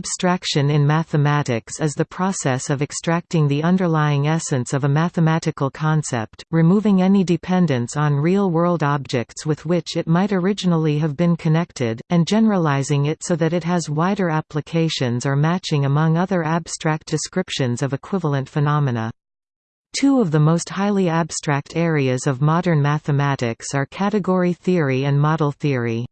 Abstraction in mathematics is the process of extracting the underlying essence of a mathematical concept, removing any dependence on real-world objects with which it might originally have been connected, and generalizing it so that it has wider applications or matching among other abstract descriptions of equivalent phenomena. Two of the most highly abstract areas of modern mathematics are category theory and model theory.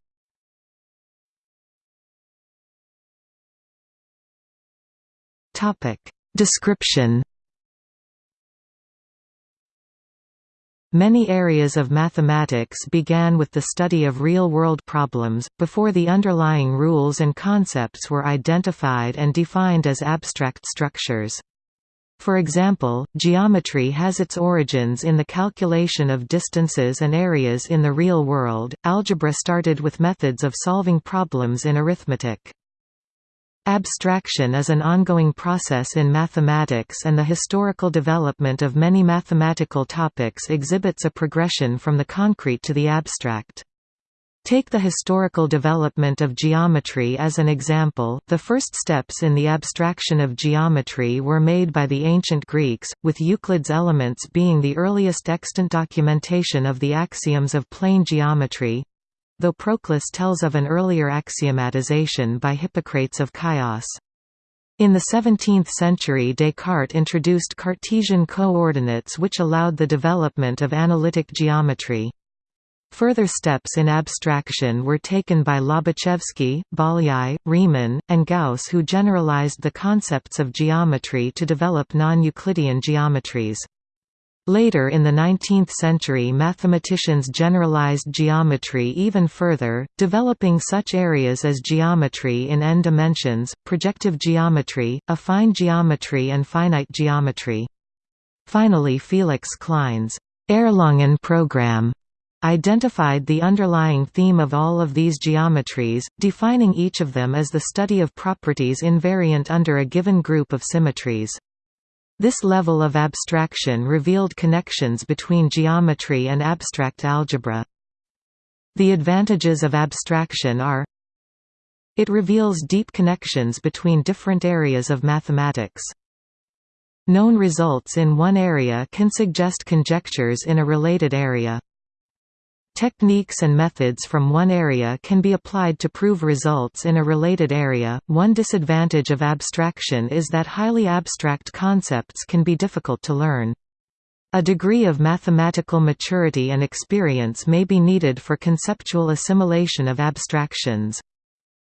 Description Many areas of mathematics began with the study of real-world problems, before the underlying rules and concepts were identified and defined as abstract structures. For example, geometry has its origins in the calculation of distances and areas in the real world. Algebra started with methods of solving problems in arithmetic. Abstraction is an ongoing process in mathematics and the historical development of many mathematical topics exhibits a progression from the concrete to the abstract. Take the historical development of geometry as an example, the first steps in the abstraction of geometry were made by the ancient Greeks, with Euclid's Elements being the earliest extant documentation of the axioms of plane geometry, though Proclus tells of an earlier axiomatization by Hippocrates of Chios. In the 17th century Descartes introduced Cartesian coordinates which allowed the development of analytic geometry. Further steps in abstraction were taken by Lobachevsky, Bolyai, Riemann, and Gauss who generalized the concepts of geometry to develop non-Euclidean geometries. Later in the 19th century mathematicians generalized geometry even further, developing such areas as geometry in n dimensions, projective geometry, affine geometry and finite geometry. Finally Felix Klein's Erlangen program identified the underlying theme of all of these geometries, defining each of them as the study of properties invariant under a given group of symmetries. This level of abstraction revealed connections between geometry and abstract algebra. The advantages of abstraction are It reveals deep connections between different areas of mathematics. Known results in one area can suggest conjectures in a related area. Techniques and methods from one area can be applied to prove results in a related area. One disadvantage of abstraction is that highly abstract concepts can be difficult to learn. A degree of mathematical maturity and experience may be needed for conceptual assimilation of abstractions.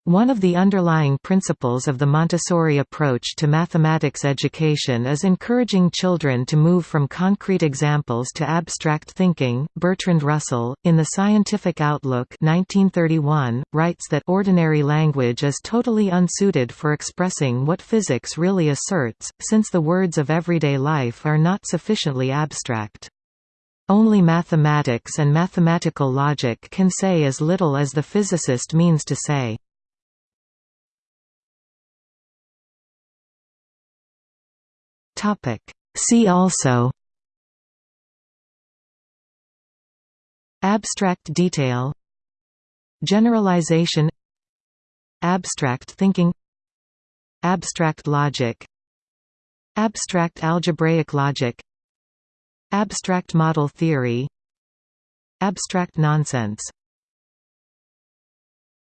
One of the underlying principles of the Montessori approach to mathematics education is encouraging children to move from concrete examples to abstract thinking. Bertrand Russell, in The Scientific Outlook 1931, writes that ordinary language is totally unsuited for expressing what physics really asserts, since the words of everyday life are not sufficiently abstract. Only mathematics and mathematical logic can say as little as the physicist means to say. Topic. See also Abstract detail Generalization Abstract thinking Abstract logic Abstract algebraic logic Abstract model theory Abstract nonsense